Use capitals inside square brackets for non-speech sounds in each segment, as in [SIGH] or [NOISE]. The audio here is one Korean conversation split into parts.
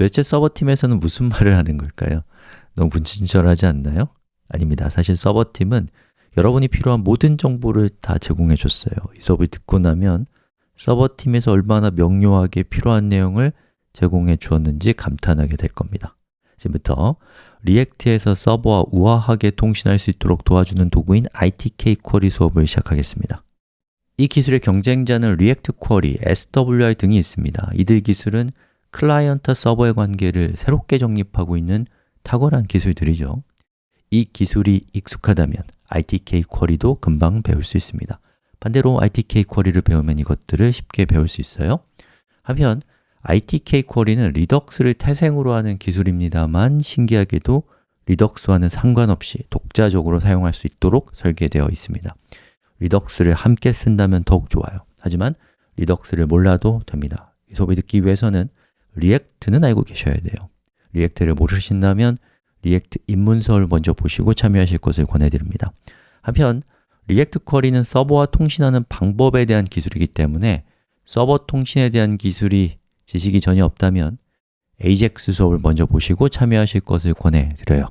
도대체 서버팀에서는 무슨 말을 하는 걸까요? 너무 불친절하지 않나요? 아닙니다. 사실 서버팀은 여러분이 필요한 모든 정보를 다 제공해 줬어요. 이 수업을 듣고 나면 서버팀에서 얼마나 명료하게 필요한 내용을 제공해 주었는지 감탄하게 될 겁니다. 지금부터 React에서 서버와 우아하게 통신할 수 있도록 도와주는 도구인 RTK Query 수업을 시작하겠습니다. 이 기술의 경쟁자는 React Query, SWR 등이 있습니다. 이들 기술은 클라이언트 서버의 관계를 새롭게 정립하고 있는 탁월한 기술들이죠. 이 기술이 익숙하다면 ITK 쿼리도 금방 배울 수 있습니다. 반대로 ITK 쿼리를 배우면 이것들을 쉽게 배울 수 있어요. 한편 ITK 쿼리는 Redux를 태생으로 하는 기술입니다만 신기하게도 Redux와는 상관없이 독자적으로 사용할 수 있도록 설계되어 있습니다. Redux를 함께 쓴다면 더욱 좋아요. 하지만 Redux를 몰라도 됩니다. 이 수업을 듣기 위해서는 React는 알고 계셔야 돼요. React를 모르신다면 React 입문서를 먼저 보시고 참여하실 것을 권해드립니다. 한편 React Query는 서버와 통신하는 방법에 대한 기술이기 때문에 서버 통신에 대한 기술이 지식이 전혀 없다면 AJAX 수업을 먼저 보시고 참여하실 것을 권해드려요.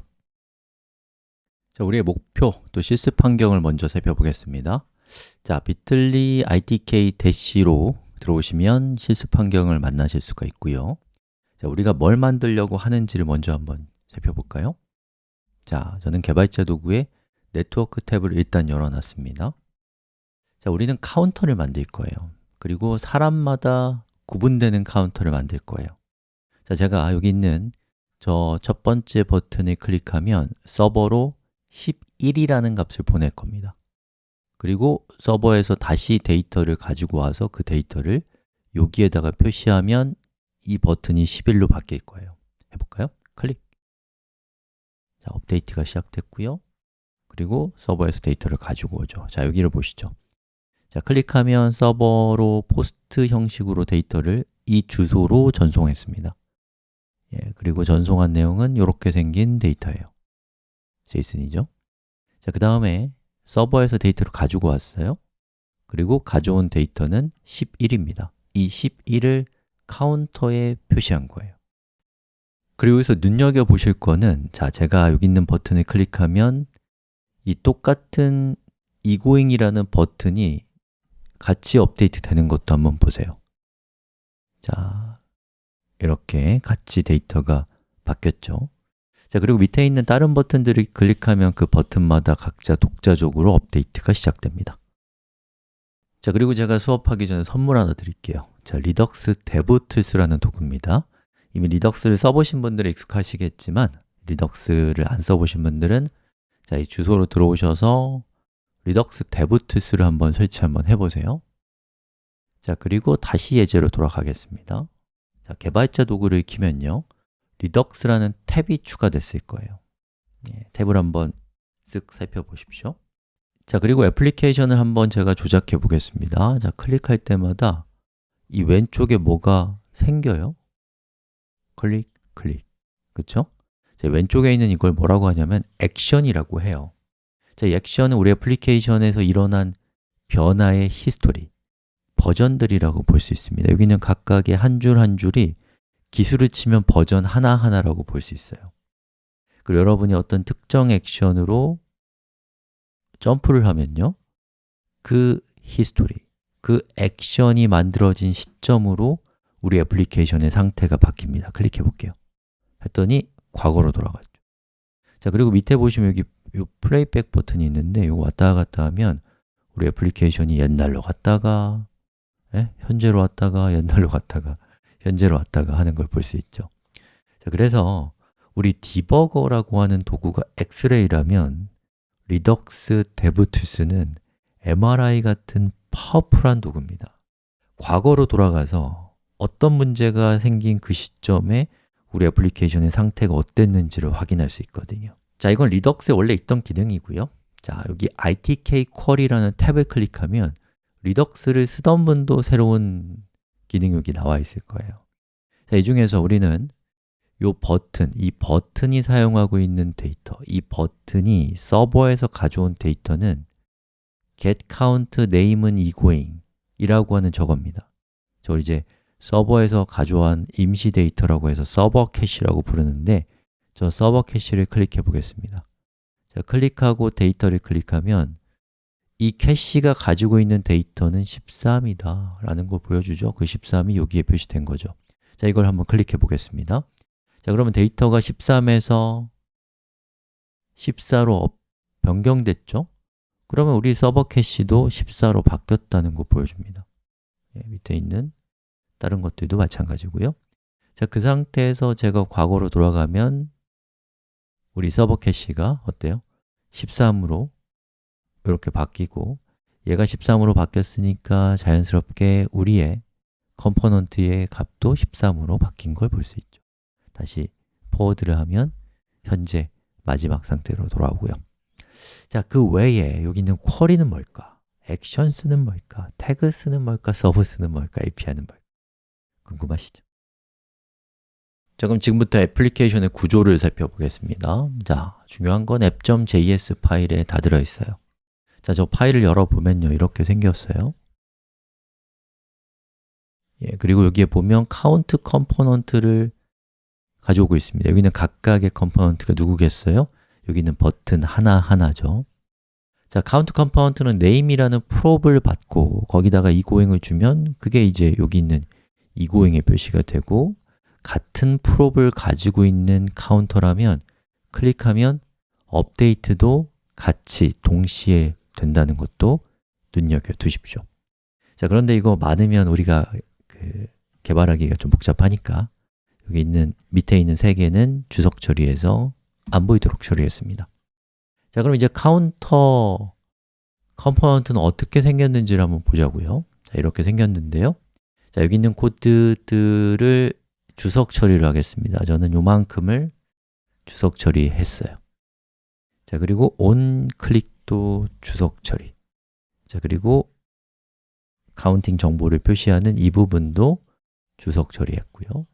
자, 우리의 목표, 또 실습 환경을 먼저 살펴보겠습니다. 자, bit.ly RTK 대시로 들어오시면 실습 환경을 만나실 수가 있고요. 자, 우리가 뭘 만들려고 하는지를 먼저 한번 살펴볼까요? 자, 저는 개발자 도구에 네트워크 탭을 일단 열어놨습니다. 자, 우리는 카운터를 만들 거예요. 그리고 사람마다 구분되는 카운터를 만들 거예요. 자, 제가 여기 있는 저 첫 번째 버튼을 클릭하면 서버로 11이라는 값을 보낼 겁니다. 그리고 서버에서 다시 데이터를 가지고 와서 그 데이터를 여기에다가 표시하면 이 버튼이 11로 바뀔 거예요. 해볼까요? 클릭. 자, 업데이트가 시작됐고요. 그리고 서버에서 데이터를 가지고 오죠. 자, 여기를 보시죠. 자, 클릭하면 서버로 POST 형식으로 데이터를 이 주소로 전송했습니다. 예, 그리고 전송한 내용은 이렇게 생긴 데이터예요. JSON이죠. 자, 그 다음에 서버에서 데이터를 가지고 왔어요. 그리고 가져온 데이터는 11입니다. 이 11을 카운터에 표시한 거예요. 그리고 여기서 눈여겨보실 거는 자, 제가 여기 있는 버튼을 클릭하면 이 똑같은 egoing이라는 버튼이 같이 업데이트 되는 것도 한번 보세요. 자, 이렇게 같이 데이터가 바뀌었죠. 자, 그리고 밑에 있는 다른 버튼들을 클릭하면 그 버튼마다 각자 독자적으로 업데이트가 시작됩니다. 자, 그리고 제가 수업하기 전에 선물 하나 드릴게요. 자, Redux DevTools라는 도구입니다. 이미 Redux를 써보신 분들은 익숙하시겠지만 Redux를 안 써보신 분들은 자, 이 주소로 들어오셔서 Redux DevTools를 한번 설치 한번 해보세요. 자, 그리고 다시 예제로 돌아가겠습니다. 자, 개발자 도구를 키면요. Redux라는 탭이 추가됐을 거예요. 예, 탭을 한번 쓱 살펴보십시오. 자, 그리고 애플리케이션을 한번 제가 조작해 보겠습니다. 자, 클릭할 때마다 이 왼쪽에 뭐가 생겨요? 클릭, 클릭. 그렇죠? 왼쪽에 있는 이걸 뭐라고 하냐면 액션이라고 해요. 자, 이 액션은 우리 애플리케이션에서 일어난 변화의 히스토리, 버전들이라고 볼 수 있습니다. 여기는 각각의 한 줄한 줄이 Git으로 치면 버전 하나하나라고 볼 수 있어요. 그리고 여러분이 어떤 특정 액션으로 점프를 하면요. 그 히스토리, 그 액션이 만들어진 시점으로 우리 애플리케이션의 상태가 바뀝니다. 클릭해 볼게요. 했더니 과거로 돌아갔죠. 자, 그리고 밑에 보시면 여기 이 playback 버튼이 있는데 이거 왔다 갔다 하면 우리 애플리케이션이 옛날로 갔다가 예? 현재로 왔다가 옛날로 갔다가 현재로 왔다가 하는 걸 볼 수 있죠. 자, 그래서 우리 디버거라고 하는 도구가 엑스레이라면 Redux DevTools는 MRI 같은 파워풀한 도구입니다. 과거로 돌아가서 어떤 문제가 생긴 그 시점에 우리 애플리케이션의 상태가 어땠는지를 확인할 수 있거든요. 자, 이건 Redux에 원래 있던 기능이고요. 자, 여기 RTK Query라는 탭을 클릭하면 Redux를 쓰던 분도 새로운 기능이 여기 나와 있을 거예요. 자, 이 중에서 우리는 이 버튼, 이 버튼이 사용하고 있는 데이터, 이 버튼이 서버에서 가져온 데이터는 get count name은 egoing 이라고 하는 저겁니다. 저 이제 서버에서 가져온 임시 데이터라고 해서 서버 캐시라고 부르는데 저 서버 캐시를 클릭해 보겠습니다 자, 클릭하고 데이터를 클릭하면 이 캐시가 가지고 있는 데이터는 13이다 라는 걸 보여주죠. 그 13이 여기에 표시된 거죠. 자, 이걸 한번 클릭해 보겠습니다. 자, 그러면 데이터가 13에서 14로 변경됐죠? 그러면 우리 서버 캐시도 14로 바뀌었다는 거 보여줍니다. 예, 밑에 있는 다른 것들도 마찬가지고요. 자, 그 상태에서 제가 과거로 돌아가면 우리 서버 캐시가 어때요? 13으로 이렇게 바뀌고 얘가 13으로 바뀌었으니까 자연스럽게 우리의 컴포넌트의 값도 13으로 바뀐 걸 볼 수 있죠 다시 forward를 하면 현재 마지막 상태로 돌아오고요 자, 그 외에 여기 있는 query는 뭘까? actions는 뭘까? tags는 뭘까? 서비스는 뭘까? API는 뭘까? 궁금하시죠? 자, 그럼 지금부터 애플리케이션의 구조를 살펴보겠습니다 자, 중요한 건 app.js 파일에 다 들어있어요 자, 저 파일을 열어보면요. 이렇게 생겼어요. 예, 그리고 여기에 보면 카운트 컴포넌트를 가져오고 있습니다. 여기는 각각의 컴포넌트가 누구겠어요? 여기는 버튼 하나하나죠. 자, 카운트 컴포넌트는 name이라는 prop을 받고 거기다가 egoing을 주면 그게 이제 여기 있는 egoing의 표시가 되고 같은 prop을 가지고 있는 카운터라면 클릭하면 업데이트도 같이 동시에 된다는 것도 눈여겨 두십시오. 자, 그런데 이거 많으면 우리가 그 개발하기가 좀 복잡하니까 여기 있는 밑에 있는 세 개는 주석 처리해서 안 보이도록 처리했습니다. 자, 그럼 이제 카운터 컴포넌트는 어떻게 생겼는지를 한번 보자고요. 자, 이렇게 생겼는데요. 자, 여기 있는 코드들을 주석 처리를 하겠습니다. 저는 요만큼을 주석 처리했어요. 자, 그리고 onClick도 주석 처리. 자, 그리고 counting 정보를 표시하는 이 부분도 주석 처리했고요.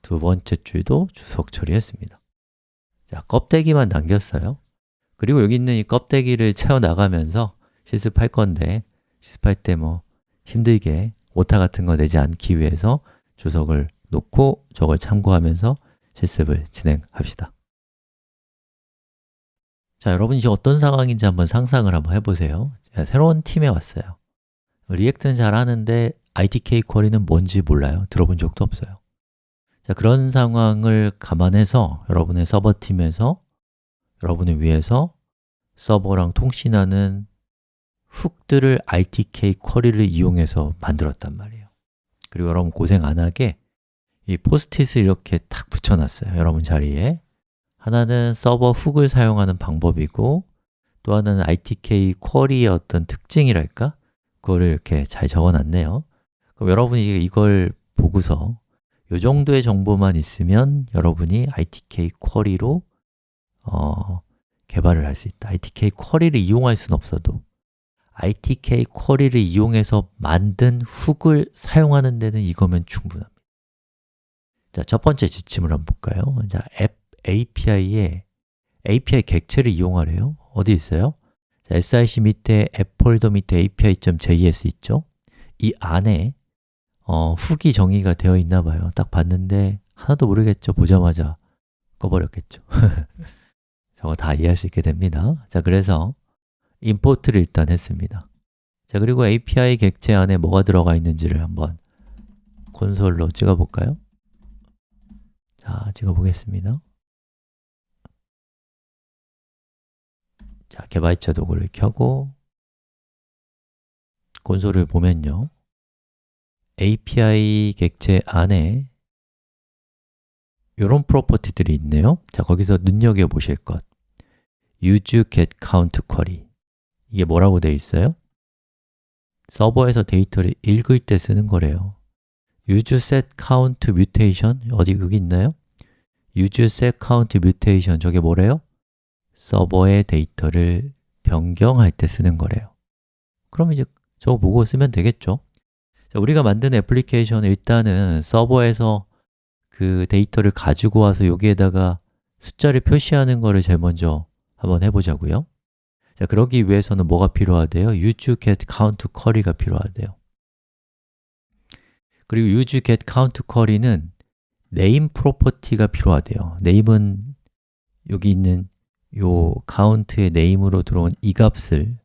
두 번째 줄도 주석 처리했습니다. 자, 껍데기만 남겼어요. 그리고 여기 있는 이 껍데기를 채워나가면서 실습할 건데 실습할 때 뭐 힘들게 오타 같은 거 내지 않기 위해서 주석을 놓고 저걸 참고하면서 실습을 진행합시다 자, 여러분 이제 어떤 상황인지 한번 상상을 한번 해보세요. 새로운 팀에 왔어요. React는 잘 하는데 ITK 쿼리는 뭔지 몰라요. 들어본 적도 없어요. 자, 그런 상황을 감안해서 여러분의 서버팀에서 여러분을 위해서 서버랑 통신하는 hook들을 ITK 쿼리를 이용해서 만들었단 말이에요. 그리고 여러분 고생 안 하게 이 포스트잇을 이렇게 탁 붙여놨어요. 여러분 자리에 하나는 서버 훅을 사용하는 방법이고 또 하나는 ITK 쿼리의 어떤 특징이랄까? 그거를 이렇게 잘 적어놨네요 그럼 여러분이 이걸 보고서 이 정도의 정보만 있으면 여러분이 ITK 쿼리로 어, 개발을 할 수 있다 ITK 쿼리를 이용할 수는 없어도 ITK 쿼리를 이용해서 만든 훅을 사용하는 데는 이거면 충분합니다 자, 첫 번째 지침을 한번 볼까요? 자, 앱 API에 API 객체를 이용하래요 어디 있어요? 자, SIC 밑에 앱 폴더 밑에 api.js 있죠? 이 안에 어, 훅이 정의가 되어 있나 봐요 딱 봤는데 하나도 모르겠죠? 보자마자 꺼버렸겠죠 [LAUGHS] 저거 다 이해할 수 있게 됩니다 자, 그래서 임포트를 일단 했습니다 자, 그리고 API 객체 안에 뭐가 들어가 있는지를 한번 콘솔로 찍어볼까요? 자, 찍어보겠습니다 자, 개발자 도구를 켜고 콘솔을 보면요. API 객체 안에 이런 프로퍼티들이 있네요. 자, 거기서 눈여겨보실 것. use get count query 이게 뭐라고 되어 있어요? 서버에서 데이터를 읽을 때 쓰는 거래요. use set count mutation 어디 여기 있나요? use set count mutation 저게 뭐래요? 서버의 데이터를 변경할 때 쓰는 거래요 그럼 이제 저거 보고 쓰면 되겠죠? 자, 우리가 만든 애플리케이션은 일단은 서버에서 그 데이터를 가지고 와서 여기에다가 숫자를 표시하는 거를 제일 먼저 한번 해보자고요 자, 그러기 위해서는 뭐가 필요하대요? use get count query가 필요하대요 그리고 use get count query는 name 프로퍼티가 필요하대요 name은 여기 있는 요 count의 name으로 들어온 이 값을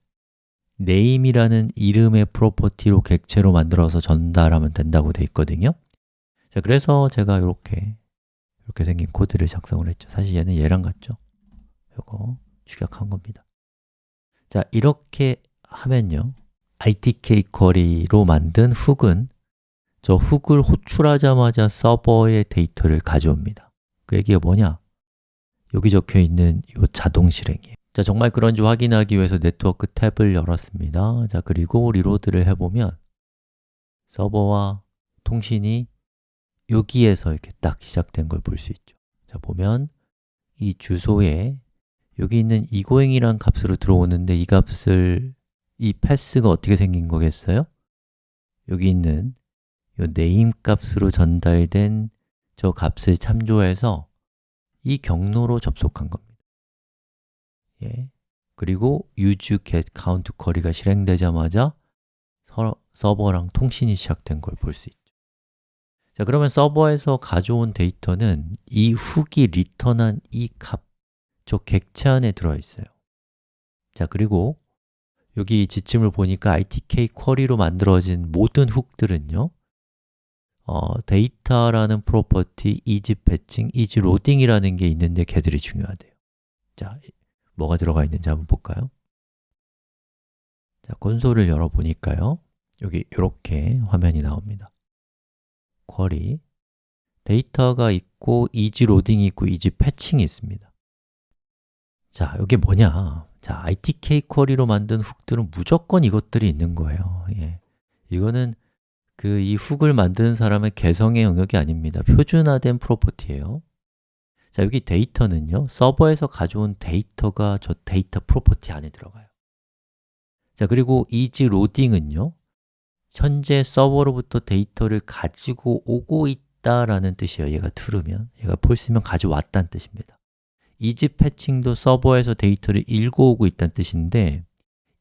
name이라는 이름의 프로퍼티로 객체로 만들어서 전달하면 된다고 돼 있거든요. 자, 그래서 제가 이렇게 이렇게 생긴 코드를 작성을 했죠. 사실 얘는 얘랑 같죠? 요거 축약한 겁니다. 자, 이렇게 하면요. ITK 쿼리로 만든 hook은 저 hook을 호출하자마자 서버의 데이터를 가져옵니다. 그 얘기가 뭐냐? 여기 적혀 있는 이 자동 실행이에요. 자, 정말 그런지 확인하기 위해서 네트워크 탭을 열었습니다. 자, 그리고 reload를 해보면 서버와 통신이 여기에서 이렇게 딱 시작된 걸 볼 수 있죠. 자, 보면 이 주소에 여기 있는 egoing이란 값으로 들어오는데 이 값을 이 패스가 어떻게 생긴 거겠어요? 여기 있는 이 name 값으로 전달된 저 값을 참조해서 이 경로로 접속한 겁니다. 예. 그리고 use get count query가 실행되자마자 서버랑 통신이 시작된 걸 볼 수 있죠. 자, 그러면 서버에서 가져온 데이터는 이 hook이 리턴한 이 값, 저 객체 안에 들어 있어요. 자, 그리고 여기 지침을 보니까 ITK 쿼리로 만들어진 모든 hook들은요 어, 데이터라는 property, isFetching, isLoading이라는 게 있는데 걔들이 중요하대요 자, 뭐가 들어가 있는지 한번 볼까요? 자, 콘솔을 열어 보니까요 여기 이렇게 화면이 나옵니다 query 데이터가 있고 isLoading이 있고 isFetching이 있습니다 자, 이게 뭐냐? 자, ITK 쿼리로 만든 hook들은 무조건 이것들이 있는 거예요 예. 이거는 그 이 hook을 만드는 사람의 개성의 영역이 아닙니다. 표준화된 property예요. 자, 여기 데이터는요 서버에서 가져온 데이터가 저 데이터 property 안에 들어가요. 자, 그리고 isLoading은요 현재 서버로부터 데이터를 가지고 오고 있다라는 뜻이에요. 얘가 true면, 얘가 false면 가져왔다는 뜻입니다. isFetching도 서버에서 데이터를 읽어오고 있다는 뜻인데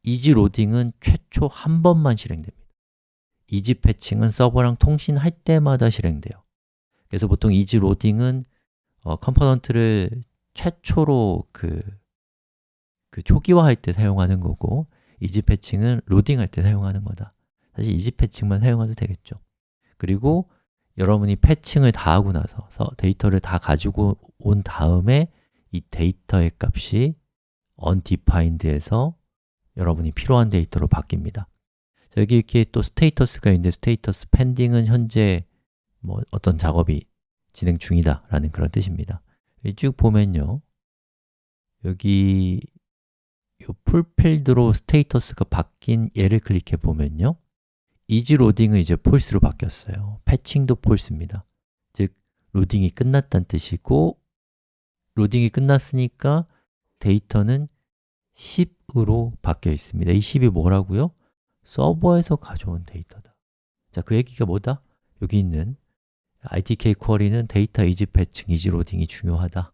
isLoading은 최초 한 번만 실행됩니다 isFetching은 서버랑 통신할 때마다 실행돼요. 그래서 보통 isLoading은 어, component를 최초로 그, 그 초기화할 때 사용하는 거고 isFetching은 로딩할 때 사용하는 거다. 사실 isFetching만 사용해도 되겠죠. 그리고 여러분이 fetching을 다 하고 나서 데이터를 다 가지고 온 다음에 이 데이터의 값이 undefined에서 여러분이 필요한 데이터로 바뀝니다 자, 여기 이렇게 또 status가 있는데 status pending은 현재 뭐 어떤 작업이 진행 중이다 라는 그런 뜻입니다. 쭉 보면요. 여기 이 fulfilled로 status가 바뀐 얘를 클릭해 보면요. isLoading은 이제 false로 바뀌었어요. fetching도 false입니다. 즉, 로딩이 끝났다는 뜻이고 로딩이 끝났으니까 데이터는 10으로 바뀌어 있습니다. 이 10이 뭐라고요? 서버에서 가져온 데이터다. 자, 그 얘기가 뭐다? 여기 있는 ITK 쿼리는 데이터 isFetching, isLoading이 중요하다.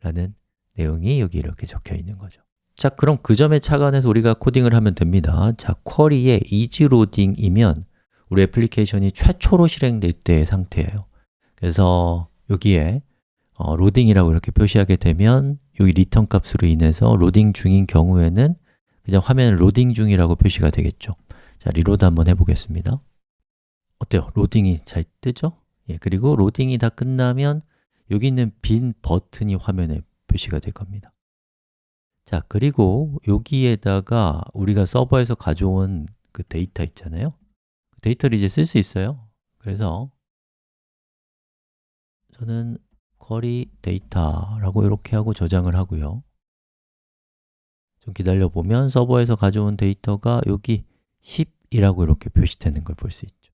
라는 내용이 여기 이렇게 적혀 있는 거죠. 자, 그럼 그 점에 착안해서 우리가 코딩을 하면 됩니다. 자, query에 isLoading이면 우리 애플리케이션이 최초로 실행될 때의 상태예요. 그래서 여기에 어, 로딩이라고 이렇게 표시하게 되면 여기 리턴 값으로 인해서 로딩 중인 경우에는 그냥 화면을 로딩 중이라고 표시가 되겠죠. 자, reload 한번 해보겠습니다. 어때요? 로딩이 잘 뜨죠? 예, 그리고 로딩이 다 끝나면 여기 있는 빈 버튼이 화면에 표시가 될 겁니다. 자, 그리고 여기에다가 우리가 서버에서 가져온 그 데이터 있잖아요. 그 데이터를 이제 쓸 수 있어요. 그래서 저는 query 데이터라고 이렇게 하고 저장을 하고요 좀 기다려 보면 서버에서 가져온 데이터가 여기 10이라고 이렇게 표시되는 걸 볼 수 있죠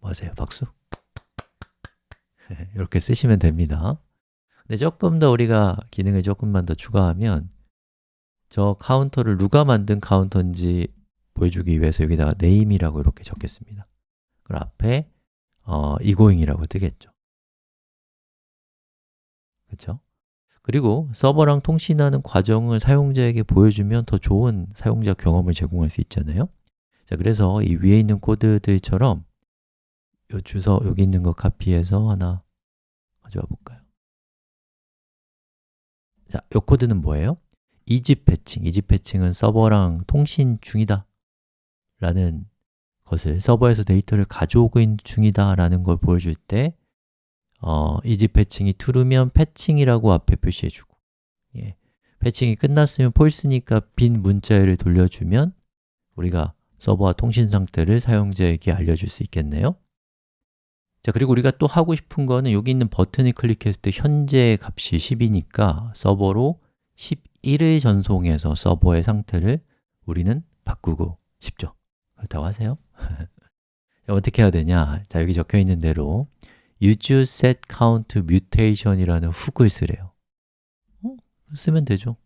뭐하세요? 박수? [LAUGHS] 이렇게 쓰시면 됩니다 근데 조금 더 우리가 기능을 조금만 더 추가하면 저 카운터를 누가 만든 카운터인지 보여주기 위해서 여기다가 name이라고 이렇게 적겠습니다 그 앞에 어, egoing이라고 뜨겠죠 그렇죠? 그리고 서버랑 통신하는 과정을 사용자에게 보여주면 더 좋은 사용자 경험을 제공할 수 있잖아요 자, 그래서 이 위에 있는 코드들처럼 요 주소 여기 있는 거 카피해서 하나 가져와 볼까요? 자, 요 코드는 뭐예요? 이집 패칭, 이집 패칭은 서버랑 통신 중이다 라는 것을 서버에서 데이터를 가져오고 있는 중이다 라는 걸 보여줄 때 어, 이집 패칭이 true면 패칭이라고 앞에 표시해주고 예, 패칭이 끝났으면 false니까 빈 문자열을 돌려주면 우리가 서버와 통신 상태를 사용자에게 알려줄 수 있겠네요. 자, 그리고 우리가 또 하고 싶은 거는 여기 있는 버튼을 클릭했을 때 현재 값이 10이니까 서버로 11을 전송해서 서버의 상태를 우리는 바꾸고 싶죠. 그렇다고 하세요. [LAUGHS] 어떻게 해야 되냐? 자, 여기 적혀 있는 대로 use set count mutation이라는 훅을 쓰래요. 어? 쓰면 되죠.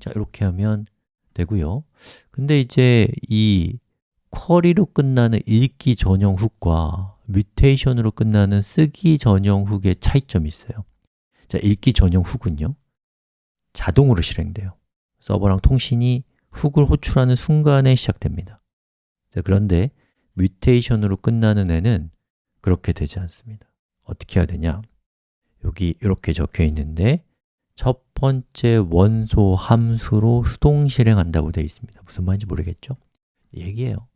자, 이렇게 하면 되고요. 근데 이제 이 쿼리로 끝나는 읽기 전용 훅과 뮤테이션으로 끝나는 쓰기 전용 훅의 차이점이 있어요. 자, 읽기 전용 훅은요. 자동으로 실행돼요. 서버랑 통신이 훅을 호출하는 순간에 시작됩니다. 자, 그런데 뮤테이션으로 끝나는 애는 그렇게 되지 않습니다. 어떻게 해야 되냐? 여기 이렇게 적혀 있는데 첫 번째 원소 함수로 수동 실행한다고 되어 있습니다. 무슨 말인지 모르겠죠? 얘기해요.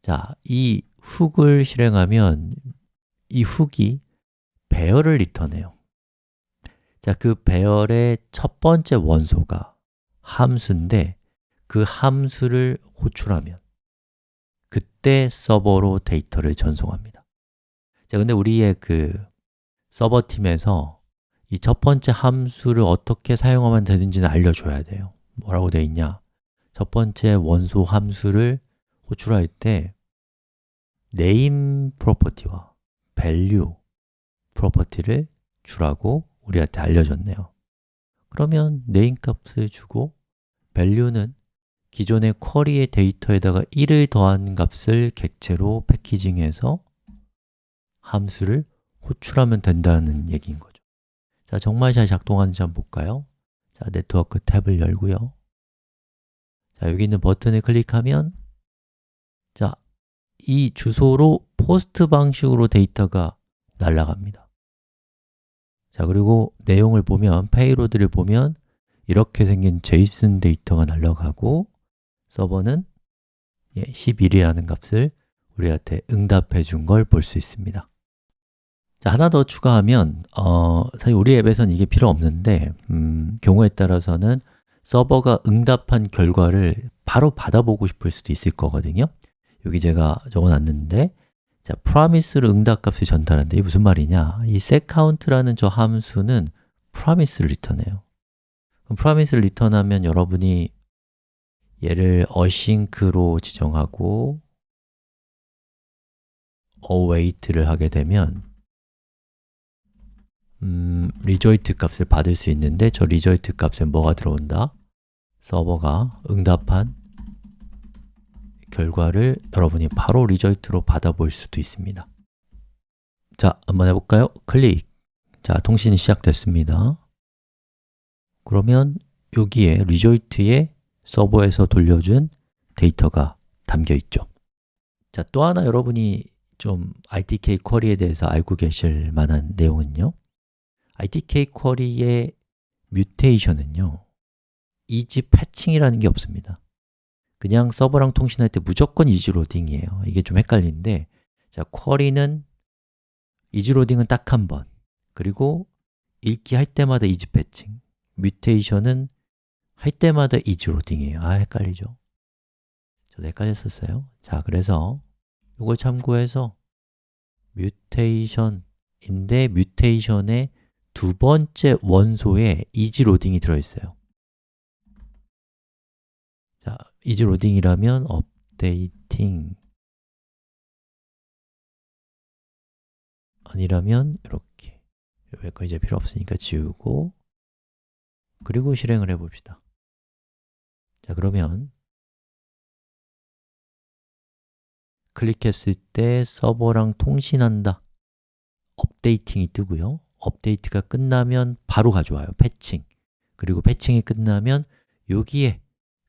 자, 이 훅을 실행하면 이 훅이 배열을 리턴해요. 자, 그 배열의 첫 번째 원소가 함수인데 그 함수를 호출하면 그때 서버로 데이터를 전송합니다 자, 근데 우리의 그 서버 팀에서 이 첫 번째 함수를 어떻게 사용하면 되는지는 알려줘야 돼요 뭐라고 되어 있냐? 첫 번째 원소 함수를 호출할 때 name 프로퍼티와 value 프로퍼티를 주라고 우리한테 알려줬네요 그러면 name 값을 주고 value는 기존의 query의 데이터에다가 1을 더한 값을 객체로 패키징해서 함수를 호출하면 된다는 얘기인 거죠. 자, 정말 잘 작동하는지 한번 볼까요? 자, 네트워크 탭을 열고요. 자, 여기 있는 버튼을 클릭하면 자, 이 주소로 POST 방식으로 데이터가 날아갑니다. 자, 그리고 내용을 보면, 페이로드를 보면 이렇게 생긴 제이슨 데이터가 날아가고 서버는 11이라는 예, 값을 우리한테 응답해 준 걸 볼 수 있습니다 자, 하나 더 추가하면 어, 사실 우리 앱에서는 이게 필요 없는데 음, 경우에 따라서는 서버가 응답한 결과를 바로 받아보고 싶을 수도 있을 거거든요. 여기 제가 적어놨는데 자, promise를 응답값을 전달하는데 이게 무슨 말이냐? 이 setCount라는 저 함수는 promise를 리턴해요. 그럼 promise를 리턴하면 여러분이 얘를 async로 지정하고 await를 하게 되면 음, result 값을 받을 수 있는데 저 result 값에 뭐가 들어온다? 서버가 응답한 결과를 여러분이 바로 result로 받아볼 수도 있습니다. 자, 한번 해볼까요? 클릭. 자, 통신이 시작됐습니다. 그러면 여기에 result에 서버에서 돌려준 데이터가 담겨 있죠. 자, 또 하나 여러분이 좀 ITK 쿼리에 대해서 알고 계실 만한 내용은요 ITK 쿼리의 뮤테이션은요 이지 패칭이라는 게 없습니다. 그냥 서버랑 통신할 때 무조건 isLoading이에요. 이게 좀 헷갈리는데 자, query는 isLoading은 딱 한 번. 그리고 읽기 할 때마다 isFetching. mutation은 할 때마다 isLoading이에요. 아, 헷갈리죠? 저도 헷갈렸었어요. 자, 그래서 이걸 참고해서 mutation인데 mutation의 두 번째 원소에 isLoading이 들어있어요. 자, isLoading이라면 updating 아니라면 이렇게. 여기가 이제 필요 없으니까 지우고 그리고 실행을 해봅시다. 자, 그러면 클릭했을 때 서버랑 통신한다. 업데이팅이 뜨고요 업데이트가 끝나면 바로 가져와요, 패칭 그리고 패칭이 끝나면 여기에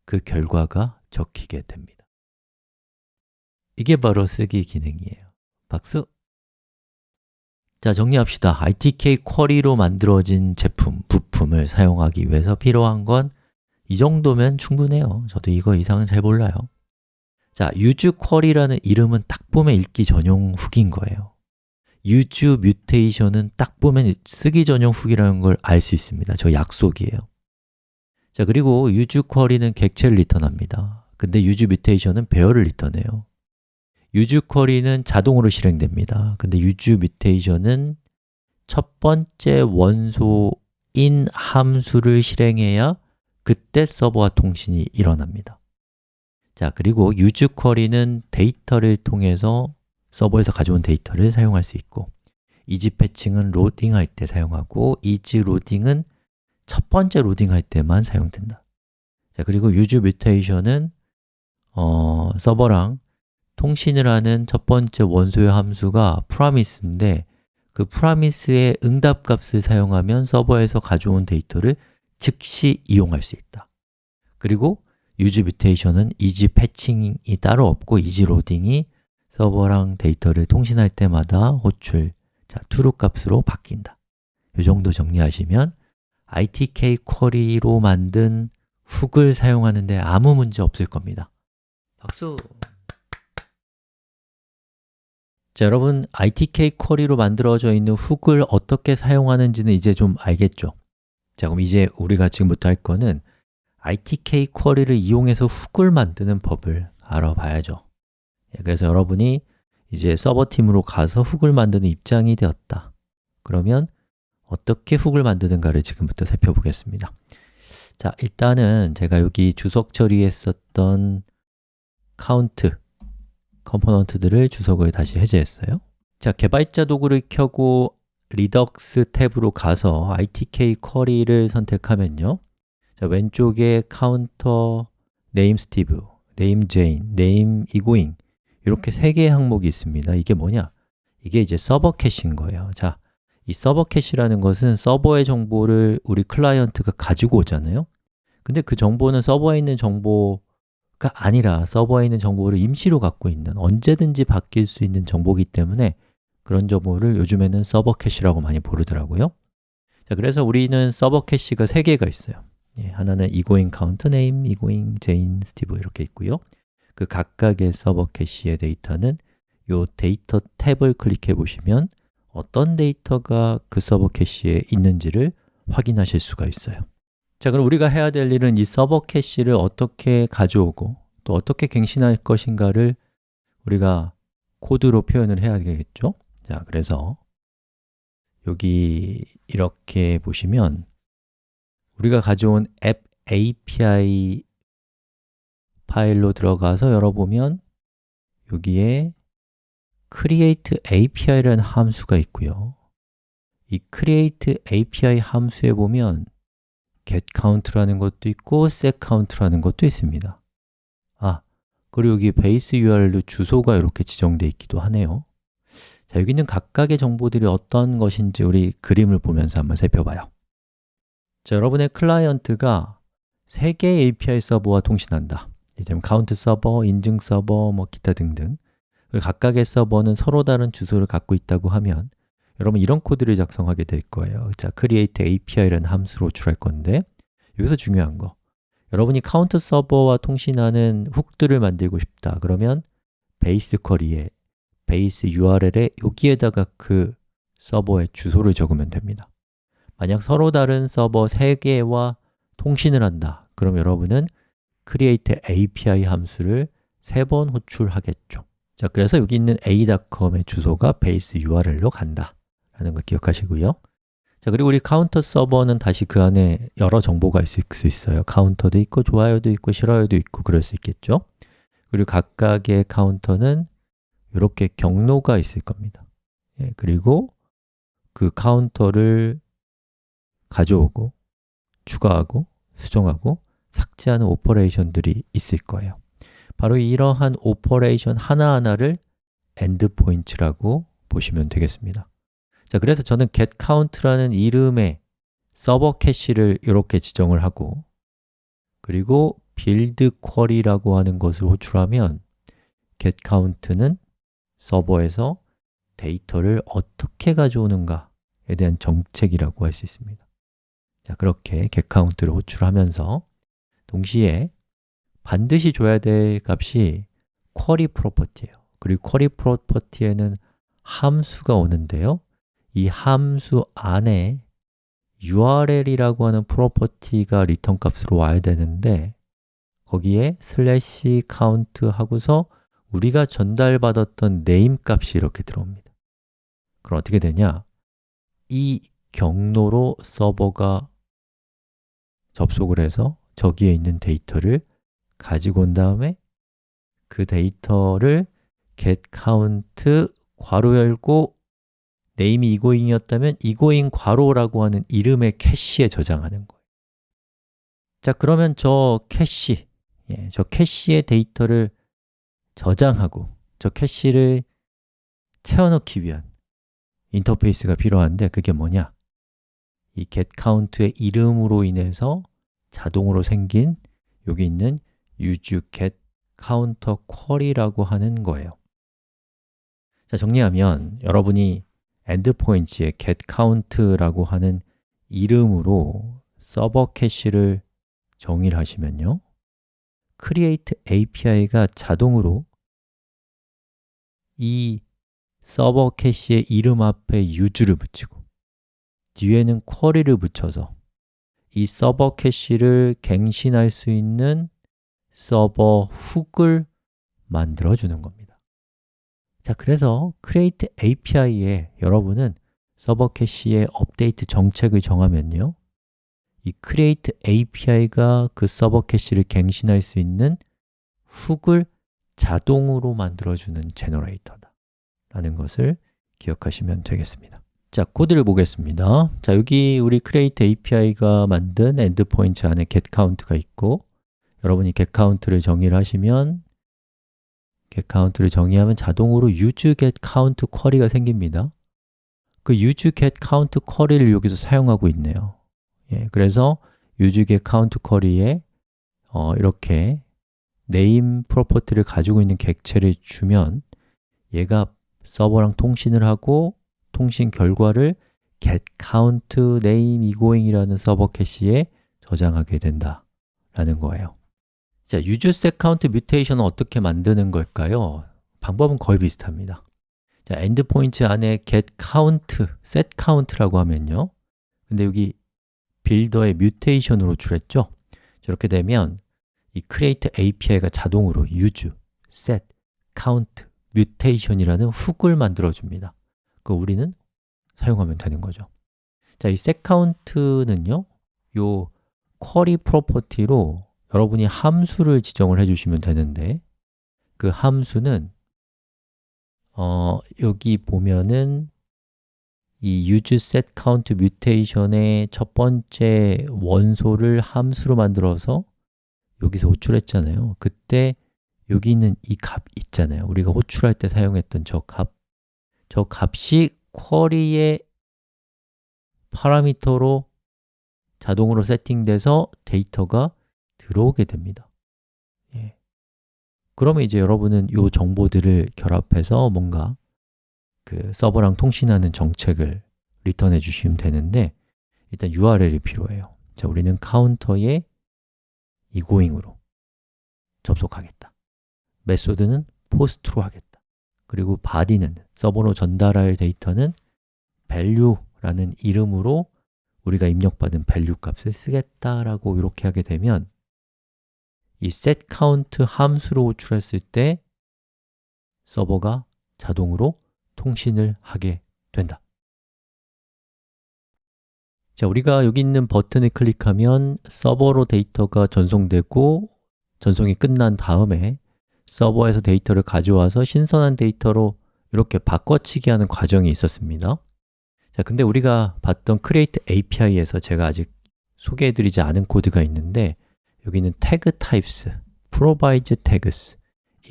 그 결과가 적히게 됩니다 이게 바로 쓰기 기능이에요 박수! 자, 정리합시다. ITK 쿼리로 만들어진 제품, 부품을 사용하기 위해서 필요한 건 이 정도면 충분해요. 저도 이거 이상은 잘 몰라요. 자, use 쿼리라는 이름은 딱 보면 읽기 전용 훅인 거예요. Use 뮤테이션은 딱 보면 쓰기 전용 훅이라는 걸 알 수 있습니다. 저 약속이에요. 자, 그리고 use 쿼리는 객체를 리턴합니다. 근데 use 뮤테이션은 배열을 리턴해요. use 쿼리는 자동으로 실행됩니다. 근데 use 뮤테이션은 첫 번째 원소인 함수를 실행해야 그때 서버와 통신이 일어납니다. 자, 그리고 use 쿼리는 데이터를 통해서 서버에서 가져온 데이터를 사용할 수 있고 isFetching은 로딩할 때 사용하고 isLoading은 첫 번째 로딩할 때만 사용된다. 자, 그리고 use 뮤테이션은 어, 서버랑 통신을 하는 첫 번째 원소의 함수가 promise인데 그 promise의 응답 값을 사용하면 서버에서 가져온 데이터를 즉시 이용할 수 있다. 그리고 use 뮤테이션은 isFetching이 따로 없고 isLoading이 서버랑 데이터를 통신할 때마다 호출, 자, true 값으로 바뀐다. 이 정도 정리하시면 ITK 쿼리로 만든 훅을 사용하는데 아무 문제 없을 겁니다. 박수! 자, 여러분 ITK 쿼리로 만들어져 있는 훅을 어떻게 사용하는지는 이제 좀 알겠죠? 자, 그럼 이제 우리가 지금부터 할 거는 ITK 쿼리를 이용해서 훅을 만드는 법을 알아봐야죠 예, 그래서 여러분이 이제 서버팀으로 가서 hook을 만드는 입장이 되었다. 그러면 어떻게 hook을 만드는가를 지금부터 살펴보겠습니다. 자, 일단은 제가 여기 주석 처리했었던 카운트 component들을 주석을 다시 해제했어요. 자, 개발자 도구를 켜고 Redux 탭으로 가서 ITK 쿼리를 선택하면요. 자, 왼쪽에 카운터 name 스티브, name 제인, name 이렇게 세 개의 항목이 있습니다. 이게 뭐냐? 이게 이제 서버 캐시인 거예요. 자, 이 서버 캐시라는 것은 서버의 정보를 우리 클라이언트가 가지고 오잖아요. 근데 그 정보는 서버에 있는 정보 가 아니라 서버에 있는 정보를 임시로 갖고 있는 언제든지 바뀔 수 있는 정보이기 때문에 그런 정보를 요즘에는 서버 캐시라고 많이 부르더라고요. 자, 그래서 우리는 서버 캐시가 3개가 있어요. 예, 하나는 egoing count name, egoing jane, steve 이렇게 있고요 그 각각의 서버 캐시의 데이터는 이 데이터 탭을 클릭해 보시면 어떤 데이터가 그 서버 캐시에 있는지를 확인하실 수가 있어요 자, 그럼 우리가 해야 될 일은 이 서버 캐시를 어떻게 가져오고 또 어떻게 갱신할 것인가를 우리가 코드로 표현을 해야 되겠죠? 자, 그래서 여기 이렇게 보시면 우리가 가져온 앱 API 파일로 들어가서 열어보면 여기에 create API라는 함수가 있고요. 이 create API 함수에 보면 getCount라는 것도 있고 setCount라는 것도 있습니다. 아, 그리고 여기 base URL도 주소가 이렇게 지정되어 있기도 하네요. 자, 여기 있는 각각의 정보들이 어떤 것인지 우리 그림을 보면서 한번 살펴봐요. 자, 여러분의 클라이언트가 3개의 API 서버와 통신한다 이제 카운트 서버, 인증 서버, 뭐 기타 등등. 각각의 서버는 서로 다른 주소를 갖고 있다고 하면 여러분 이런 코드를 작성하게 될 거예요. 자, create API라는 함수로 호출할 건데 여기서 중요한 거. 여러분이 카운트 서버와 통신하는 hook들을 만들고 싶다. 그러면 베이스 쿼리에 베이스 URL에 여기에다가 그 서버의 주소를 적으면 됩니다. 만약 서로 다른 서버 3개와 통신을 한다. 그럼 여러분은 create API 함수를 3번 호출하겠죠. 자, 그래서 여기 있는 a.com의 주소가 base URL로 간다. 라는 걸 기억하시고요. 자, 그리고 우리 카운터 서버는 다시 그 안에 여러 정보가 있을 수 있어요. 카운터도 있고, 좋아요도 있고, 싫어요도 있고 그럴 수 있겠죠. 그리고 각각의 카운터는 이렇게 경로가 있을 겁니다. 예, 그리고 그 카운터를 가져오고, 추가하고, 수정하고, 삭제하는 operation들이 있을 거예요. 바로 이러한 operation 하나하나를 endpoint라고 보시면 되겠습니다. 자, 그래서 저는 getCount라는 이름의 서버 캐시를 이렇게 지정을 하고 그리고 build query라고 하는 것을 호출하면 getCount는 서버에서 데이터를 어떻게 가져오는가에 대한 정책이라고 할 수 있습니다. 자, 그렇게 getCount를 호출하면서 동시에 반드시 줘야 될 값이 query property예요. 그리고 query property에는 함수가 오는데요. 이 함수 안에 url이라고 하는 property가 return 값으로 와야 되는데 거기에 슬래시 카운트 하고서 우리가 전달받았던 name 값이 이렇게 들어옵니다. 그럼 어떻게 되냐? 이 경로로 서버가 접속을 해서 저기에 있는 데이터를 가지고 온 다음에 그 데이터를 getCount 괄호 열고 name이 egoing이었다면 egoing 괄호라고 하는 이름의 캐시에 저장하는 거예요 자, 그러면 저 캐시, 예, 저 캐시의 데이터를 저장하고 저 캐시를 채워넣기 위한 인터페이스가 필요한데 그게 뭐냐? 이 getCount의 이름으로 인해서 자동으로 생긴 여기 있는 use getCounter query라고 하는 거예요. 자, 정리하면 여러분이 endpoints에 getCount라고 하는 이름으로 서버 캐시를 정의를 하시면요. create API가 자동으로 이 서버 캐시의 이름 앞에 use를 붙이고 뒤에는 query를 붙여서 이 서버 캐시를 갱신할 수 있는 서버 hook을 만들어 주는 겁니다. 자, 그래서 create API에 여러분은 서버 캐시의 업데이트 정책을 정하면요 이 create API가 그 서버 캐시를 갱신할 수 있는 훅을 자동으로 만들어주는 제너레이터다 라는 것을 기억하시면 되겠습니다 자, 코드를 보겠습니다. 자, 여기 우리 create API가 만든 endpoint 안에 getCount가 있고 여러분이 getCount를 정의를 하시면 getCount를 정의하면 자동으로 useGetCount 쿼리가 생깁니다. 그 useGetCount 쿼리를 여기서 사용하고 있네요. 예, 그래서 count query에 어, 이렇게 name property를 가지고 있는 객체를 주면 얘가 서버랑 통신을 하고 통신 결과를 get count name egoing이라는 서버 캐시에 저장하게 된다 라는 거예요 자, use set count mutation은 어떻게 만드는 걸까요? 방법은 거의 비슷합니다 자, endpoint 안에 get count, set count라고 하면요 근데 여기 빌더의 뮤테이션으로 줄였죠? 저렇게 되면 이 create API가 자동으로 use, set, count, mutation이라는 훅을 만들어 줍니다 그 우리는 사용하면 되는 거죠. 자, 이 setCount는요 요 query 프로퍼티로 여러분이 함수를 지정을 해주시면 되는데 그 함수는 어, 여기 보면은 이 useSetCountMutation의 첫 번째 원소를 함수로 만들어서 여기서 호출했잖아요. 그때 여기 있는 이 값 있잖아요. 우리가 호출할 때 사용했던 저 값, 저 값이 쿼리의 파라미터로 자동으로 세팅돼서 데이터가 들어오게 됩니다. 예. 그러면 이제 여러분은 이 정보들을 결합해서 뭔가 그 서버랑 통신하는 정책을 리턴해 주시면 되는데 일단 URL이 필요해요. 자, 우리는 카운터에 이고잉으로 접속하겠다. 메소드는 POST로 하겠다 그리고 body는 서버로 전달할 데이터는 value라는 이름으로 우리가 입력받은 value 값을 쓰겠다라고 이렇게 하게 되면 이 setCount 함수로 호출했을 때 서버가 자동으로 통신을 하게 된다. 자, 우리가 여기 있는 버튼을 클릭하면 서버로 데이터가 전송되고 전송이 끝난 다음에 서버에서 데이터를 가져와서 신선한 데이터로 이렇게 바꿔치기 하는 과정이 있었습니다. 자, 근데 우리가 봤던 create API에서 제가 아직 소개해드리지 않은 코드가 있는데 여기는 tag types, provides tags,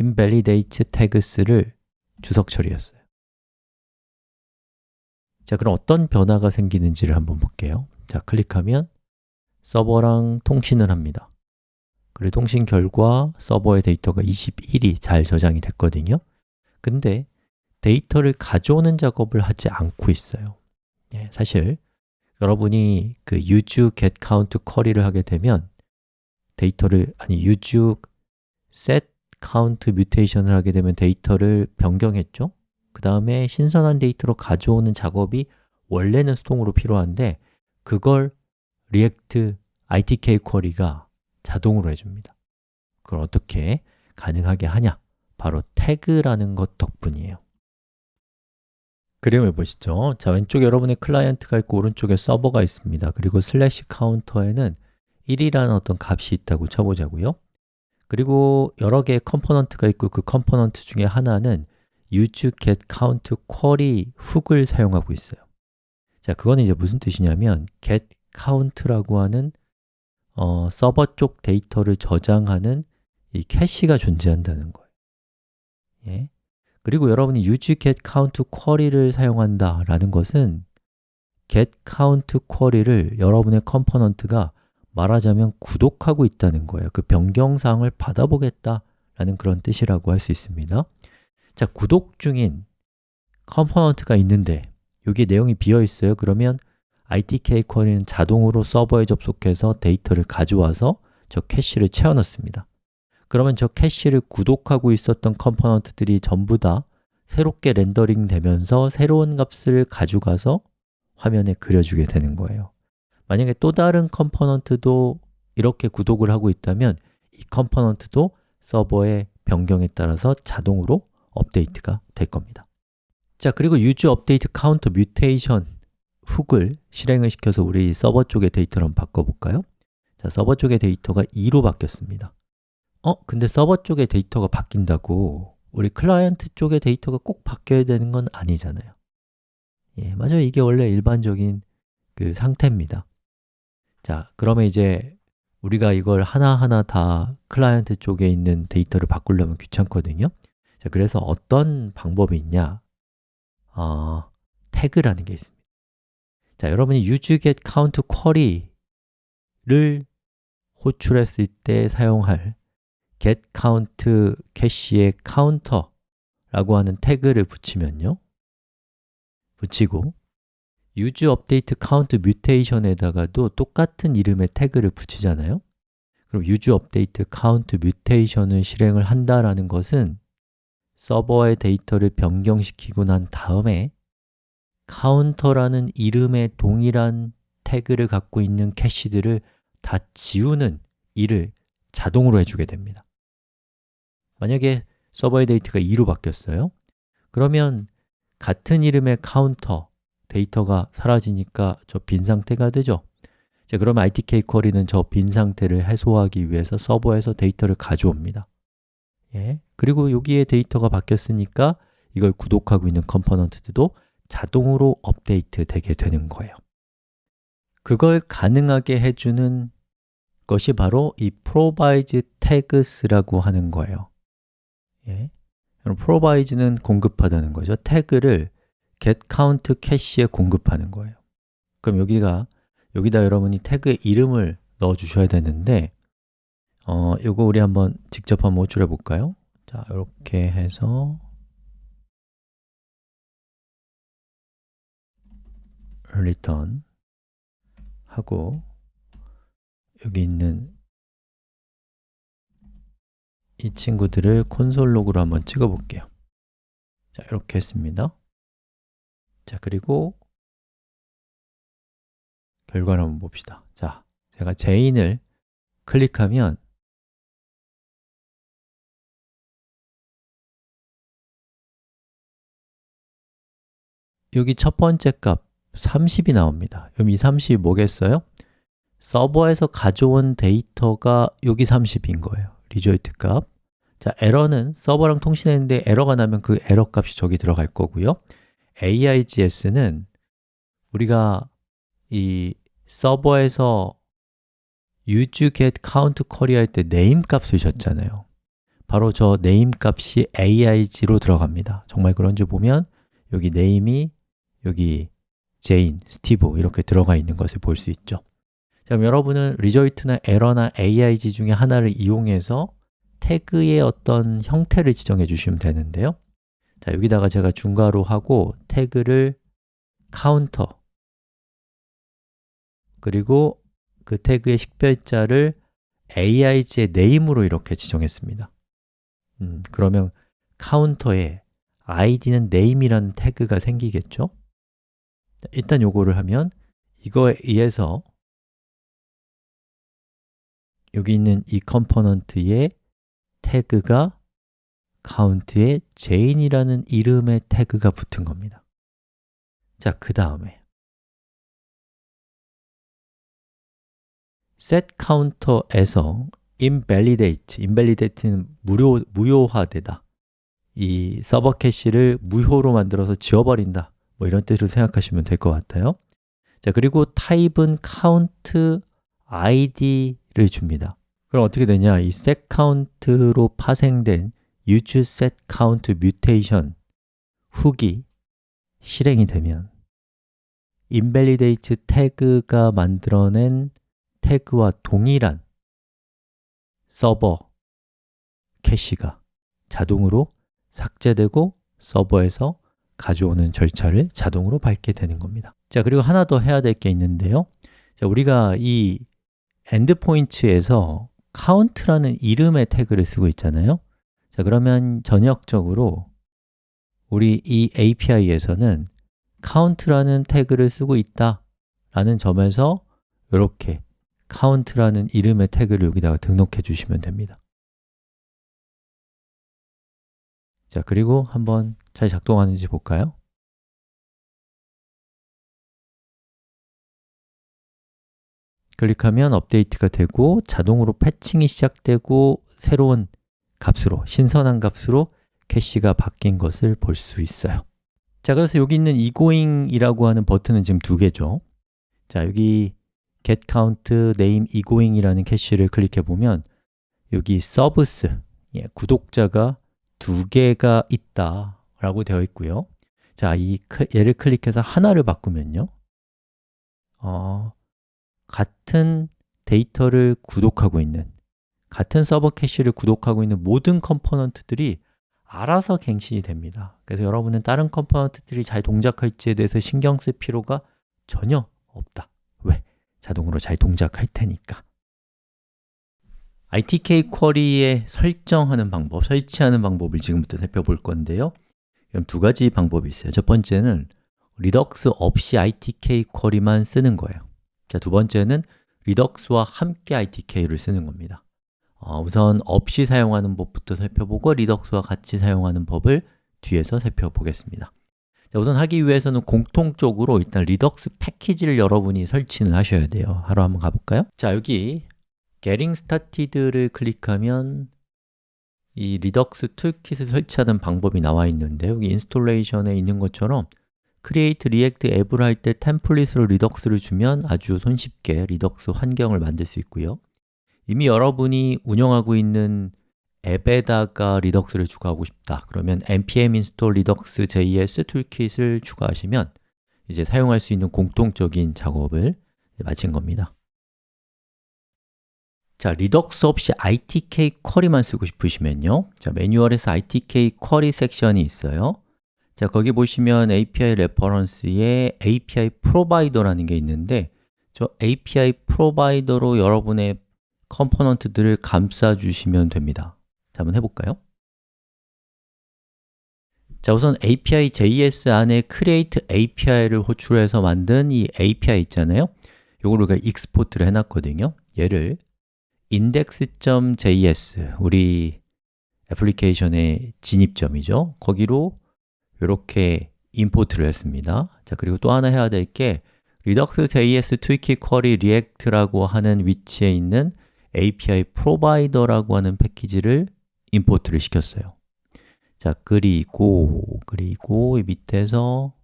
invalidates tags를 주석 처리했어요. 자, 그럼 어떤 변화가 생기는지를 한번 볼게요. 자, 클릭하면 서버랑 통신을 합니다 그리고 통신 결과 서버의 데이터가 21이 잘 저장이 됐거든요. 근데 데이터를 가져오는 작업을 하지 않고 있어요. 예, 사실 여러분이 그 use get count 쿼리를 하게 되면 데이터를 아니 use set count mutation을 하게 되면 데이터를 변경했죠. 그 다음에 신선한 데이터로 가져오는 작업이 원래는 수동으로 필요한데 그걸 리액트 ITK 쿼리가 자동으로 해줍니다. 그걸 어떻게 가능하게 하냐? 바로 태그라는 것 덕분이에요. 그림을 보시죠. 자, 왼쪽에 여러분의 클라이언트가 있고 오른쪽에 서버가 있습니다. 그리고 슬래시 카운터에는 1이라는 어떤 값이 있다고 쳐보자고요. 그리고 여러 개의 컴포넌트가 있고 그 컴포넌트 중에 하나는 use get count query hook을 사용하고 있어요. 자, 그거는 이제 무슨 뜻이냐면 get count라고 하는 어, 서버 쪽 데이터를 저장하는 이 캐시가 존재한다는 거예요. 예? 그리고 여러분이 use get count query를 사용한다 라는 것은 get count query를 여러분의 컴포넌트가 말하자면 구독하고 있다는 거예요. 그 변경 사항을 받아보겠다 라는 그런 뜻이라고 할 수 있습니다. 자, 구독 중인 컴포넌트가 있는데 여기에 내용이 비어 있어요. 그러면 ITK 쿼리는 자동으로 서버에 접속해서 데이터를 가져와서 저 캐시를 채워 넣습니다. 그러면 저 캐시를 구독하고 있었던 컴포넌트들이 전부 다 새롭게 렌더링 되면서 새로운 값을 가져가서 화면에 그려주게 되는 거예요. 만약에 또 다른 컴포넌트도 이렇게 구독을 하고 있다면 이 컴포넌트도 서버의 변경에 따라서 자동으로 업데이트가 될 겁니다. 자, 그리고 use update count mutation hook을 실행을 시켜서 우리 서버 쪽의 데이터를 한번 바꿔볼까요? 자, 서버 쪽의 데이터가 2로 바뀌었습니다 어? 근데 서버 쪽의 데이터가 바뀐다고 우리 클라이언트 쪽의 데이터가 꼭 바뀌어야 되는 건 아니잖아요 예, 맞아요. 이게 원래 일반적인 그 상태입니다 자, 그러면 이제 우리가 이걸 하나하나 다 클라이언트 쪽에 있는 데이터를 바꾸려면 귀찮거든요 자, 그래서 어떤 방법이 있냐? 어, 태그라는 게 있습니다 자, 여러분이 use get count query를 호출했을 때 사용할 get count 캐시의 counter라고 하는 태그를 붙이면요. 붙이고 use update count mutation에다가도 똑같은 이름의 태그를 붙이잖아요. 그럼 use update count mutation을 실행을 한다라는 것은 서버의 데이터를 변경시키고 난 다음에 counter라는 이름의 동일한 태그를 갖고 있는 캐시들을 다 지우는 일을 자동으로 해주게 됩니다. 만약에 서버의 데이터가 2로 바뀌었어요? 그러면 같은 이름의 카운터 데이터가 사라지니까 저 빈 상태가 되죠. 자, 그러면 ITK 쿼리는 저 빈 상태를 해소하기 위해서 서버에서 데이터를 가져옵니다. 예. 그리고 여기에 데이터가 바뀌었으니까 이걸 구독하고 있는 컴포넌트들도 자동으로 업데이트 되게 되는 거예요 그걸 가능하게 해주는 것이 바로 이 provide tags라고 하는 거예요 예. provide는 공급하다는 거죠 태그를 get count 캐시에 공급하는 거예요 그럼 여기가 여기다 여러분이 태그의 이름을 넣어 주셔야 되는데 어, 이거 우리 한번 직접 한번 호출해 볼까요? 자, 이렇게 해서 return 하고 여기 있는 이 친구들을 콘솔 로그로 한번 찍어 볼게요. 자, 이렇게 했습니다. 자, 그리고 결과를 한번 봅시다. 자, 제가 제인을 클릭하면 여기 첫 번째 값 30이 나옵니다. 그럼 이 30이 뭐겠어요? 서버에서 가져온 데이터가 여기 30인 거예요. result 값. 자, 에러는 서버랑 통신했는데 에러가 나면 그 에러 값이 저기 들어갈 거고요. args는 우리가 이 서버에서 use get count query 할때 name 값을 줬잖아요. 바로 저 name 값이 arg로 들어갑니다. 정말 그런지 보면 여기 name이 여기 제인, 스티브 이렇게 들어가 있는 것을 볼 수 있죠. 자, 그럼 여러분은 result나 에러나 arg 중에 하나를 이용해서 태그의 어떤 형태를 지정해 주시면 되는데요. 자, 여기다가 제가 중괄호 하고 태그를 카운터 그리고 그 태그의 식별자를 arg의 name으로 이렇게 지정했습니다. 음, 그러면 카운터에 id는 name이라는 태그가 생기겠죠? 일단 요거를 하면 이거에 의해서 여기 있는 이 컴포넌트의 태그가 count에 jane이라는 이름의 태그가 붙은 겁니다. 자, 그 다음에 setCounter에서 invalidate, invalidate는 무료, 무효화되다. 이 서버 캐시를 무효로 만들어서 지워버린다 뭐 이런 뜻으로 생각하시면 될 것 같아요. 자 그리고 타입은 count id를 줍니다. 그럼 어떻게 되냐? 이 setCount로 파생된 use setCount mutation 훅이 실행이 되면 invalidate 태그가 만들어낸 태그와 동일한 서버 캐시가 자동으로 삭제되고 서버에서 가져오는 절차를 자동으로 밟게 되는 겁니다. 자 그리고 하나 더 해야 될 게 있는데요. 자, 우리가 이 endpoints에서 count라는 이름의 태그를 쓰고 있잖아요. 자 그러면 전역적으로 우리 이 API에서는 count라는 태그를 쓰고 있다 라는 점에서 이렇게 count라는 이름의 태그를 여기다가 등록해 주시면 됩니다 자, 그리고 한번 잘 작동하는지 볼까요? 클릭하면 업데이트가 되고 자동으로 fetching이 시작되고 새로운 값으로, 신선한 값으로 캐시가 바뀐 것을 볼 수 있어요 자, 그래서 여기 있는 egoing이라고 하는 버튼은 지금 두 개죠 자, 여기 getCount name egoing이라는 캐시를 클릭해 보면 여기 subs, 예, 구독자가 두 개가 있다 라고 되어 있고요. 자, 이 얘를 클릭해서 하나를 바꾸면요. 어, 같은 데이터를 구독하고 있는 같은 서버 캐시를 구독하고 있는 모든 component들이 알아서 갱신이 됩니다. 그래서 여러분은 다른 component들이 잘 동작할지에 대해서 신경 쓸 필요가 전혀 없다. 왜? 자동으로 잘 동작할 테니까 ITK 쿼리에 설정하는 방법, 설치하는 방법을 지금부터 살펴볼 건데요. 두 가지 방법이 있어요. 첫 번째는 리덕스 없이 ITK 쿼리만 쓰는 거예요. 자, 두 번째는 Redux와 함께 RTK를 쓰는 겁니다. 어, 우선 없이 사용하는 법부터 살펴보고 Redux와 같이 사용하는 법을 뒤에서 살펴보겠습니다. 자, 우선 하기 위해서는 공통적으로 일단 Redux 패키지를 여러분이 설치는 하셔야 돼요. 하러 한번 가볼까요? 자, 여기 Getting Started를 클릭하면 이 Redux Toolkit을 설치하는 방법이 나와 있는데 여기 Installation에 있는 것처럼 Create React App을 할 때 template으로 Redux를 주면 아주 손쉽게 Redux 환경을 만들 수 있고요. 이미 여러분이 운영하고 있는 앱에다가 Redux를 추가하고 싶다. 그러면 npm install redux js 툴킷을 추가하시면 이제 사용할 수 있는 공통적인 작업을 마친 겁니다 자, 리덕스 없이 ITK 쿼리만 쓰고 싶으시면요. 자, 매뉴얼에서 RTK Query 섹션이 있어요. 자, 거기 보시면 API 레퍼런스에 API 프로바이더라는 게 있는데 저 API Provider로 여러분의 component들을 감싸 주시면 됩니다. 자, 한번 해볼까요? 자, 우선 API JS 안에 create API를 호출해서 만든 이 API 있잖아요. 이걸 우리가 export를 해놨거든요. 얘를 index.js 우리 애플리케이션의 진입점이죠. 거기로 이렇게 import를 했습니다. 자 그리고 또 하나 해야 될 게 redux.js toolkit query react라고 하는 위치에 있는 API provider라고 하는 패키지를 import를 시켰어요. 자 그리고 그리고 이 밑에서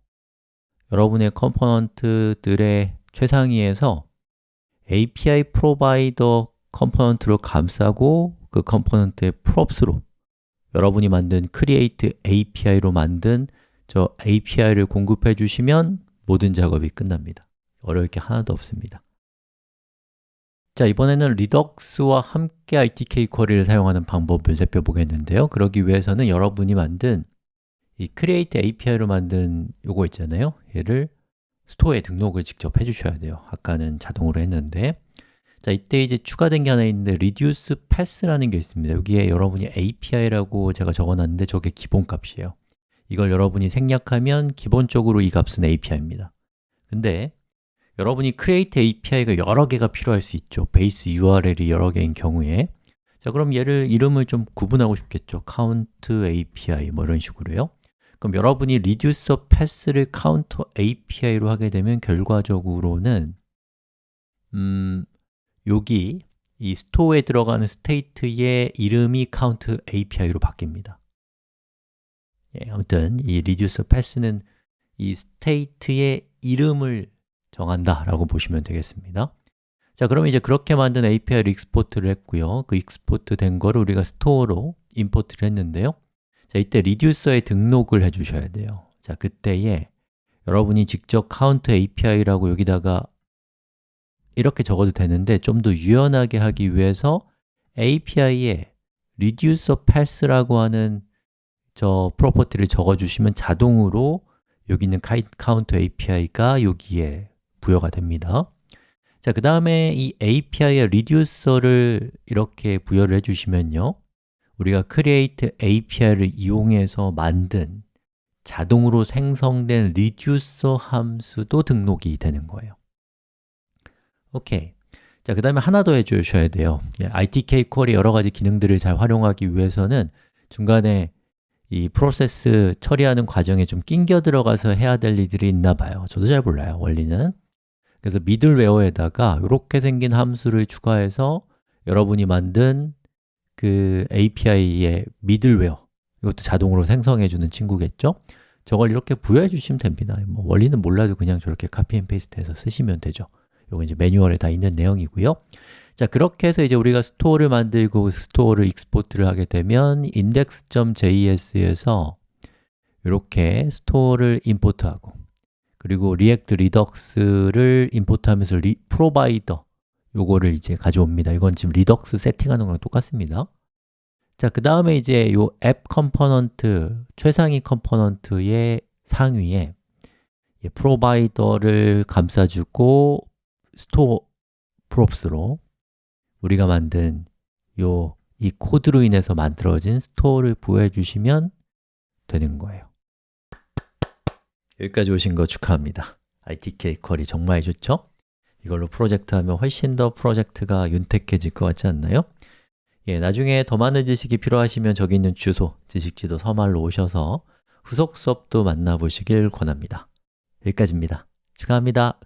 여러분의 컴포넌트들의 최상위에서 API 프로바이더 컴포넌트로 감싸고 그 component의 props로 여러분이 만든 create API로 만든 저 API를 공급해 주시면 모든 작업이 끝납니다. 어려울 게 하나도 없습니다. 자, 이번에는 리덕스와 함께 ITK 쿼리를 사용하는 방법을 살펴보겠는데요. 그러기 위해서는 여러분이 만든 이 create API로 만든 요거 있잖아요. 얘를 스토어에 등록을 직접 해주셔야 돼요. 아까는 자동으로 했는데 자, 이때 이제 추가된 게 하나 있는데 reduce pass라는 게 있습니다. 여기에 여러분이 API라고 제가 적어놨는데 저게 기본값이에요. 이걸 여러분이 생략하면 기본적으로 이 값은 API입니다. 근데 여러분이 create API가 여러 개가 필요할 수 있죠. 베이스 URL이 여러 개인 경우에. 자, 그럼 얘를 이름을 좀 구분하고 싶겠죠. count API 뭐 이런 식으로요. 그럼 여러분이 reducer path를 count API로 하게 되면 결과적으로는 음, 여기 이 store에 들어가는 state의 이름이 count API로 바뀝니다. 예, 아무튼 이 reducer path는 이 state의 이름을 정한다 라고 보시면 되겠습니다. 자, 그럼 이제 그렇게 만든 API를 export를 했고요. 그 export 된 거를 우리가 store로 import를 했는데요. 자, 이때 reducer에 등록을 해 주셔야 돼요. 자, 그때에 여러분이 직접 count API라고 여기다가 이렇게 적어도 되는데 좀 더 유연하게 하기 위해서 API에 reducer path라고 하는 저 property를 적어주시면 자동으로 여기 있는 count API가 여기에 부여가 됩니다. 자, 그 다음에 이 API의 reducer를 이렇게 부여를 해주시면요. 우리가 create API를 이용해서 만든 자동으로 생성된 reducer 함수도 등록이 되는 거예요 오케이. 자, 그 다음에 하나 더 해주셔야 돼요. ITK 콜의 여러 가지 기능들을 잘 활용하기 위해서는 중간에 이 프로세스 처리하는 과정에 좀 낑겨 들어가서 해야 될 일들이 있나 봐요. 저도 잘 몰라요, 원리는. 그래서 미들웨어에다가 이렇게 생긴 함수를 추가해서 여러분이 만든 그 API의 미들웨어 이것도 자동으로 생성해주는 친구겠죠? 저걸 이렇게 부여해 주시면 됩니다. 뭐 원리는 몰라도 그냥 저렇게 copy and paste 해서 쓰시면 되죠 이거 이제 매뉴얼에 다 있는 내용이고요 자, 그렇게 해서 이제 우리가 store를 만들고 store를 export를 하게 되면 index.js에서 이렇게 store를 import하고 그리고 React Redux를 import하면서 리, Provider 요거를 이제 가져옵니다. 이건 지금 Redux 세팅하는 거랑 똑같습니다. 자, 그 다음에 이제 요 앱 component, 최상위 component의 상위에 Provider를 감싸주고 store props로 우리가 만든 요 이 코드로 인해서 만들어진 store를 부여해 주시면 되는 거예요. 여기까지 오신 거 축하합니다. RTK Query 정말 좋죠? 이걸로 프로젝트 하면 훨씬 더 프로젝트가 윤택해질 것 같지 않나요? 예, 나중에 더 많은 지식이 필요하시면 저기 있는 주소, 지식지도 서말로 오셔서 후속 수업도 만나보시길 권합니다. 여기까지입니다. 축하합니다